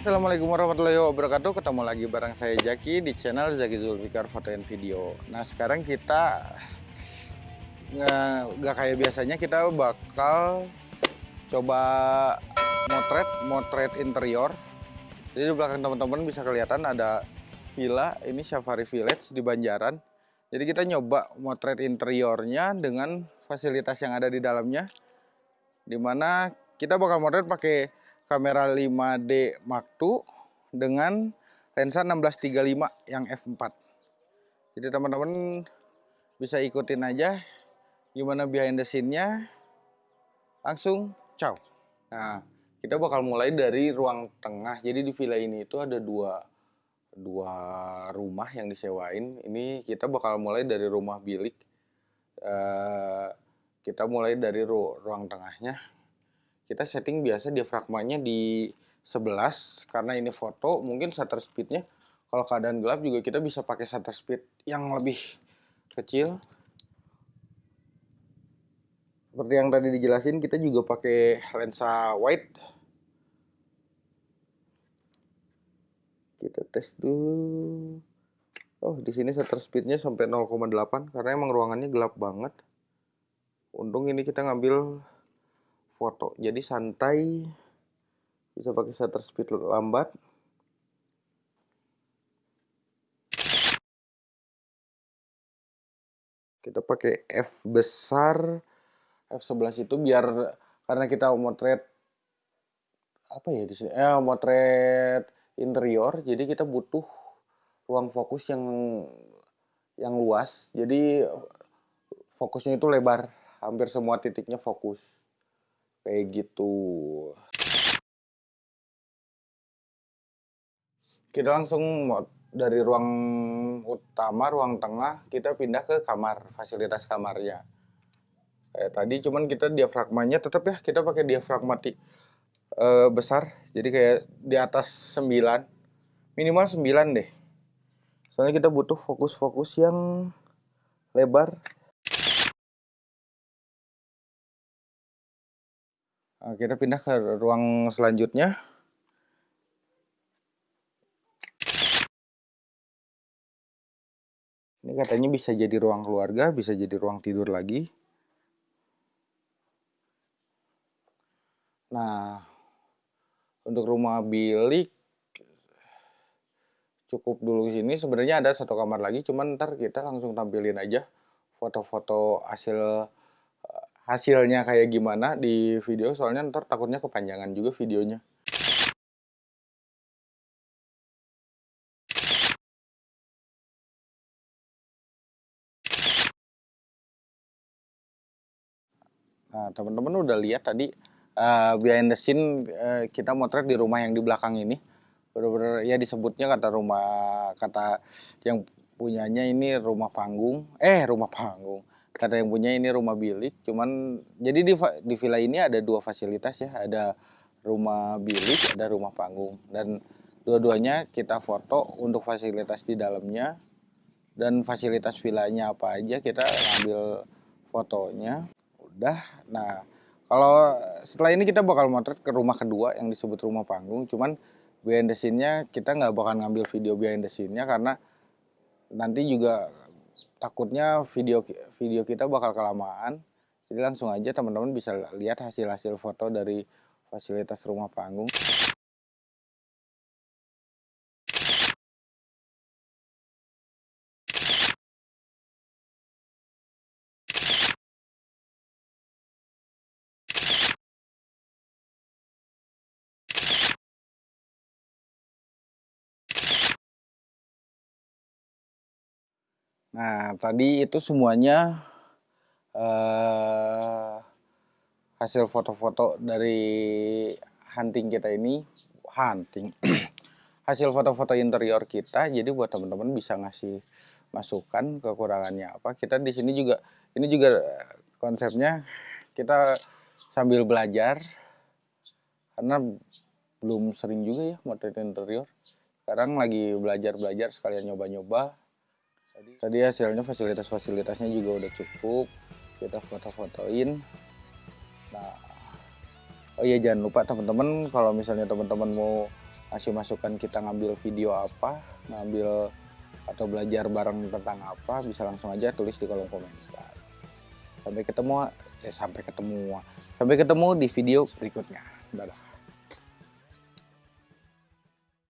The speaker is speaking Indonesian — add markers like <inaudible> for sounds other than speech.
Assalamualaikum warahmatullahi wabarakatuh. Ketemu lagi bareng saya Jaki di channel Zaki Zulfikar Foto and Video. Nah sekarang kita nggak kayak biasanya kita bakal coba motret motret interior. Jadi di belakang teman-teman bisa kelihatan ada villa ini Safari Village di Banjaran. Jadi kita nyoba motret interiornya dengan fasilitas yang ada di dalamnya di mana kita bakal motret pakai kamera 5D Mark II dengan lensa 1635 yang f4 jadi teman-teman bisa ikutin aja gimana behind the scene-nya. Langsung ciao. Nah kita bakal mulai dari ruang tengah. Jadi di villa ini itu ada dua dua rumah yang disewain. Ini kita bakal mulai dari rumah bilik. Uh, kita mulai dari ru ruang tengahnya kita setting biasa diafragmanya di 11 karena ini foto mungkin shutter speednya kalau keadaan gelap juga kita bisa pakai shutter speed yang lebih kecil. Seperti yang tadi dijelasin kita juga pakai lensa wide. Kita tes dulu. Oh di sini shutter speednya sampai 0,8 karena emang ruangannya gelap banget. Untung ini kita ngambil foto. Jadi santai bisa pakai shutter speed lambat. Kita pakai F besar F11 itu biar karena kita motret apa ya di sini? Eh motret interior jadi kita butuh ruang fokus yang yang luas. Jadi fokusnya itu lebar hampir semua titiknya fokus kayak gitu. Kita langsung dari ruang utama ruang tengah kita pindah ke kamar fasilitas kamarnya. Kayak tadi cuman kita diafragmanya tetap ya kita pakai diafragmatik e, besar. Jadi kayak di atas 9 minimal 9 deh. Soalnya kita butuh fokus-fokus yang lebar kita pindah ke ruang selanjutnya ini katanya bisa jadi ruang keluarga bisa jadi ruang tidur lagi Nah, untuk rumah bilik cukup dulu di sini. Sebenarnya ada satu kamar lagi, cuman ntar kita langsung tampilin aja foto-foto hasil hasilnya kayak gimana di video. Soalnya ntar takutnya kepanjangan juga videonya. Nah, teman-teman udah lihat tadi uh, behind the scene uh, kita motret di rumah yang di belakang ini benar-benar ya disebutnya kata rumah kata yang punyanya ini rumah panggung eh rumah panggung kata yang punya ini rumah bilik cuman jadi di di villa ini ada dua fasilitas ya. Ada rumah bilik ada rumah panggung. Dan dua-duanya kita foto untuk fasilitas di dalamnya. Dan fasilitas villanya apa aja kita ambil fotonya. Udah. Nah kalau setelah ini kita bakal motret ke rumah kedua yang disebut rumah panggung, cuman behind the scene-nya kita nggak bakal ngambil video behind the scene-nya karena nanti juga takutnya video video kita bakal kelamaan. Jadi langsung aja teman-teman bisa lihat hasil-hasil foto dari fasilitas rumah panggung. Nah, tadi itu semuanya uh, hasil foto-foto dari hunting kita ini, hunting, <clears throat> hasil foto-foto interior kita. Jadi buat teman-teman bisa ngasih masukan kekurangannya apa. Kita di sini juga, ini juga konsepnya kita sambil belajar karena belum sering juga ya motret interior. Sekarang lagi belajar-belajar sekalian nyoba-nyoba Tadi hasilnya fasilitas-fasilitasnya juga udah cukup. Kita foto-fotoin. Nah, oh iya jangan lupa teman-teman kalau misalnya teman-teman mau kasih masukan kita ngambil video apa ngambil atau belajar bareng tentang apa bisa langsung aja tulis di kolom komentar sampai ketemu eh sampai ketemu sampai ketemu di video berikutnya dadah